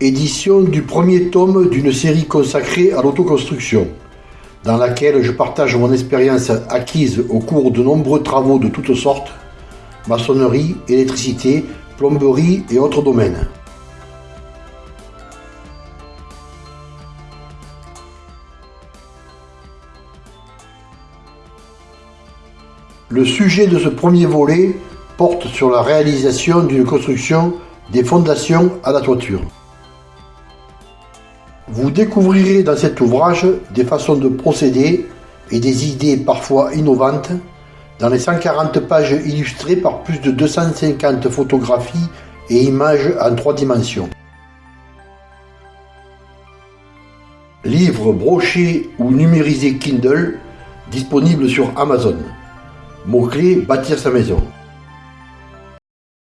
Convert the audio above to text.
édition du premier tome d'une série consacrée à l'autoconstruction, dans laquelle je partage mon expérience acquise au cours de nombreux travaux de toutes sortes, maçonnerie, électricité, plomberie et autres domaines. Le sujet de ce premier volet porte sur la réalisation d'une construction des fondations à la toiture. Vous découvrirez dans cet ouvrage des façons de procéder et des idées parfois innovantes dans les 140 pages illustrées par plus de 250 photographies et images en trois dimensions. Livre broché ou numérisé Kindle disponible sur Amazon. Mot-clé bâtir sa maison.